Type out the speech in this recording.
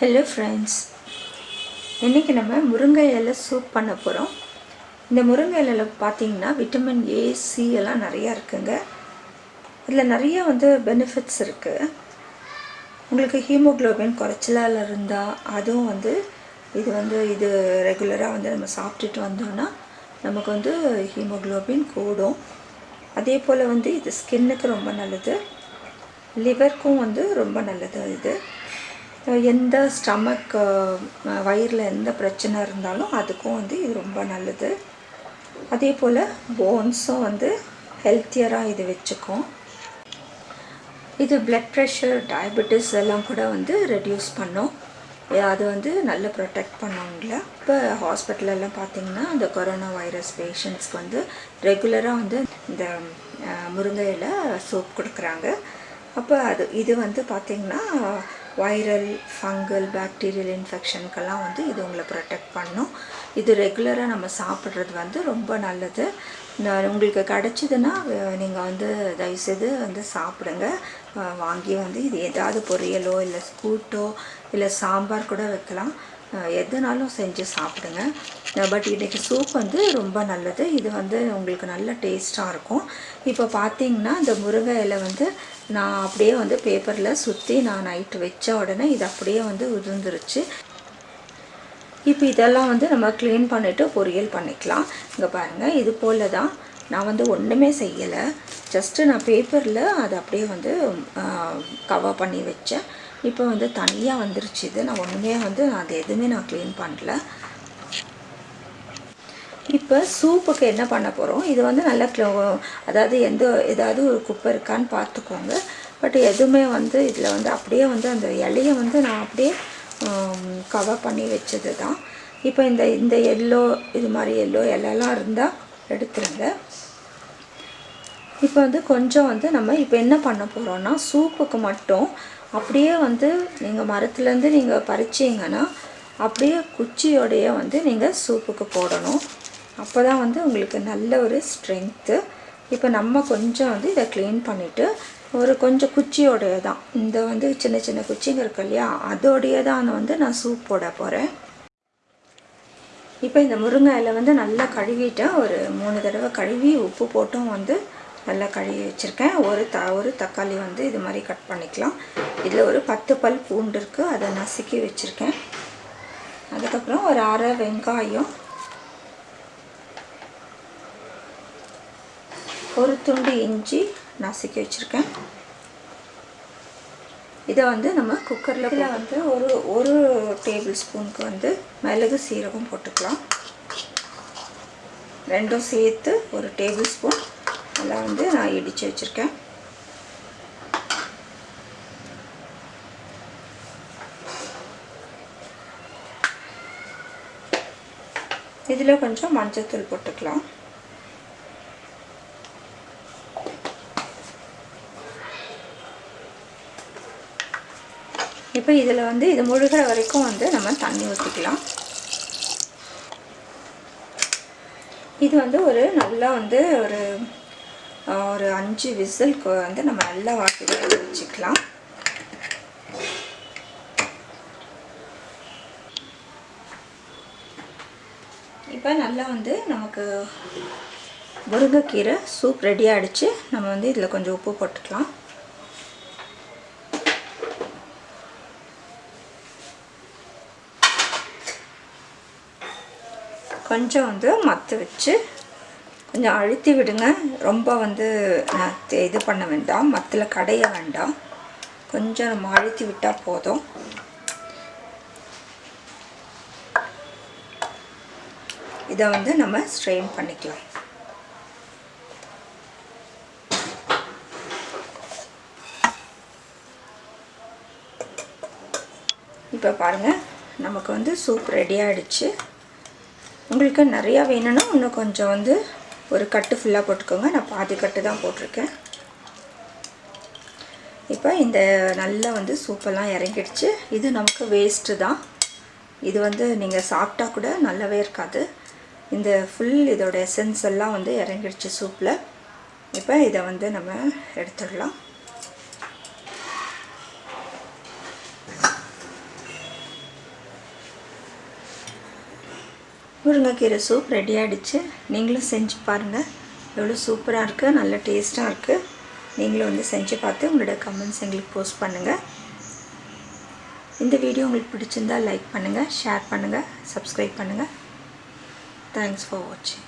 Hello friends இன்றைக்கி நம்ம முருங்கை இலை சூப் பண்ண போகிறோம் இந்த முருங்கை இலையில் பார்த்தீங்கன்னா விட்டமின் ஏ சி எல்லாம் நிறையா இருக்குங்க. இதில் நிறைய வந்து பெனிஃபிட்ஸ் இருக்குது உங்களுக்கு ஹீமோக்ளோபின் குறைச்சலால் இருந்தால் அதுவும் வந்து இது வந்து இது ரெகுலராக வந்து நம்ம சாப்பிட்டுட்டு வந்தோம்னா நமக்கு வந்து ஹீமோக்ளோபின் கூடும். அதே போல் வந்து இது ஸ்கின்னுக்கு ரொம்ப நல்லது. லிவருக்கும் வந்து ரொம்ப நல்லது இது. எந்த ஸ்டமக் வயிறில் எந்த பிரச்சனை இருந்தாலும் அதுக்கும் வந்து இது ரொம்ப நல்லது. அதே போல் போன்ஸும் வந்து ஹெல்த்தியராக இது வச்சுக்கும். இது பிளட் ப்ரெஷர் டயபெட்டிஸ் எல்லாம் கூட வந்து ரெடியூஸ் பண்ணும். அது வந்து நல்ல ப்ரொடெக்ட் பண்ணவங்கள இப்போ ஹாஸ்பிட்டலெல்லாம் பார்த்தீங்கன்னா இந்த கொரோனா வைரஸ் பேஷண்ட்ஸ்க்கு வந்து ரெகுலராக வந்து இந்த முருங்கையில் சோப் கொடுக்குறாங்க. அப்போ அது இது வந்து பார்த்திங்கன்னா வைரல் ஃபங்கல் பேக்டீரியல் இன்ஃபெக்ஷனுக்கெல்லாம் வந்து இது உங்களை ப்ரொடெக்ட் பண்ணும். இது ரெகுலராக நம்ம சாப்பிட்றது வந்து ரொம்ப நல்லது. உங்களுக்கு கிடச்சிதுன்னா நீங்கள் வந்து தயவுசெய்து வந்து சாப்பிடுங்க. வாங்கி வந்து இது ஏதாவது பொரியலோ இல்லை கூட்டோ இல்லை சாம்பார் கூட வைக்கலாம். எதுனாலும் செஞ்சு சாப்பிடுங்க. பட் இன்றைக்கி சூப் வந்து ரொம்ப நல்லது. இது வந்து உங்களுக்கு நல்ல டேஸ்ட்டாக இருக்கும். இப்போ பார்த்தீங்கன்னா இந்த முருங்கை இலை வந்து நான் அப்படியே வந்து பேப்பரில் சுற்றி நான் நைட்டு வச்ச உடனே இது அப்படியே வந்து உதிர்ந்துருச்சு. இப்போ இதெல்லாம் வந்து நம்ம க்ளீன் பண்ணிவிட்டு பொரியல் பண்ணிக்கலாம். இங்கே பாருங்கள் இது போல் தான் நான் வந்து ஒன்றுமே செய்யலை. ஜஸ்ட்டு நான் பேப்பரில் அதை அப்படியே வந்து கவர் பண்ணி வச்சேன். இப்போ வந்து தனியாக வந்துருச்சு இது. நான் ஒன்றுமே வந்து நான் அது எதுவுமே நான் க்ளீன் பண்ணல. இப்போ சூப்புக்கு என்ன பண்ண போகிறோம் இது வந்து நல்லா க்ளோ அதாவது எந்த ஏதாவது ஒரு குப்பை இருக்கான்னு பார்த்துக்கோங்க. பட் எதுவுமே வந்து இதில் வந்து அப்படியே வந்து அந்த இலையை வந்து நான் அப்படியே கவர் பண்ணி வச்சது தான் இப்போ இந்த இந்த எல்லோ இது மாதிரி எல்லோ எல்லாம் இருந்தால் எடுத்துருங்க. இப்போ வந்து கொஞ்சம் வந்து நம்ம இப்போ என்ன பண்ண போகிறோன்னா சூப்புக்கு மட்டும் அப்படியே வந்து நீங்கள் மரத்துலேருந்து நீங்கள் பறிச்சிங்கன்னா அப்படியே குச்சியோடைய வந்து நீங்கள் சூப்புக்கு போடணும். அப்போ தான் வந்து உங்களுக்கு நல்ல ஒரு ஸ்ட்ரென்த்து இப்போ நம்ம கொஞ்சம் வந்து இதை க்ளீன் பண்ணிவிட்டு ஒரு கொஞ்சம் குச்சியோடைய தான் இந்த வந்து சின்ன சின்ன குச்சிங்க இருக்கு இல்லையா அதோடைய தான் வந்து நான் சூப் போட போகிறேன் இப்போ இந்த முருங்கை இலை வந்து நல்லா கழுவிட்டேன் ஒரு மூணு தடவை கழுவி உப்பு போட்டும் வந்து நல்லா கழுவி வச்சுருக்கேன். ஒரு த ஒரு தக்காளி வந்து இது மாதிரி கட் பண்ணிக்கலாம். இதில் ஒரு பத்து பல் பூண்டு இருக்குது அதை நசுக்கி வச்சுருக்கேன். அதுக்கப்புறம் ஒரு அரை வெங்காயம் ஒரு துண்டு இஞ்சி நசுக்கி வச்சுருக்கேன். இதை வந்து நம்ம குக்கரில் இதில் வந்து ஒரு ஒரு டேபிள் ஸ்பூனுக்கு வந்து மிளகு சீரகம் போட்டுக்கலாம். ரெண்டும் சேர்த்து ஒரு டேபிள் ஸ்பூன் எல்லாம் வந்து நான் இடித்து வச்சுருக்கேன். இதில் கொஞ்சம் மஞ்சத்தூள் போட்டுக்கலாம். இப்போ இதில் வந்து இது முழுகிற வரைக்கும் வந்து நம்ம தண்ணி ஊற்றிக்கலாம். இது வந்து ஒரு நல்லா வந்து ஒரு ஒரு அஞ்சு விசிலுக்கு வந்து நம்ம நல்லா வாட்டி வச்சுக்கலாம். இப்போ நல்லா வந்து நமக்கு முருங்கைக்கீரை சூப் ரெடி ஆகிடுச்சு நம்ம வந்து இதில் கொஞ்சம் உப்பு போட்டுக்கலாம். கொஞ்சம் வந்து மற்ற வச்சு கொஞ்சம் அழுத்தி விடுங்க. ரொம்ப வந்து இது பண்ண வேண்டாம். மத்தில் கடைய வேண்டாம். கொஞ்சம் நம்ம அழுத்தி விட்டால் போதும். இதை வந்து நம்ம ஸ்ட்ரெயின் பண்ணிக்கலாம். இப்போ பாருங்கள் நமக்கு வந்து சூப் ரெடி ஆகிடுச்சு உங்களுக்கு நிறையா வேணும்னா இன்னும் கொஞ்சம் வந்து ஒரு கட்டு ஃபுல்லாக போட்டுக்கோங்க. நான் பாதி கட்டு தான் போட்டிருக்கேன். இப்போ இந்த நல்லா வந்து சூப்பெல்லாம் இறங்கிடுச்சு. இது நமக்கு வேஸ்ட்டு தான். இது வந்து நீங்கள் சாப்பிட்டா கூட நல்லாவே இருக்காது. இந்த ஃபுல் இதோட எசன்ஸ் எல்லாம் வந்து இறங்கிடுச்சு சூப்பில் இப்போ இதை வந்து நம்ம எடுத்துடலாம். முருங்கைக்கீரை சூப் ரெடி ஆகிடுச்சு நீங்களும் செஞ்சு பாருங்கள் எவ்வளோ சூப்பராக இருக்குது நல்ல டேஸ்ட்டாக இருக்குது நீங்களும் வந்து செஞ்சு பார்த்து உங்களோட கமெண்ட்ஸ் எங்களுக்கு போஸ்ட் பண்ணுங்கள் இந்த வீடியோ உங்களுக்கு பிடிச்சிருந்தால் லைக் பண்ணுங்கள் ஷேர் பண்ணுங்கள் சப்ஸ்கிரைப் பண்ணுங்கள் தேங்க்ஸ் ஃபார் வாட்சிங்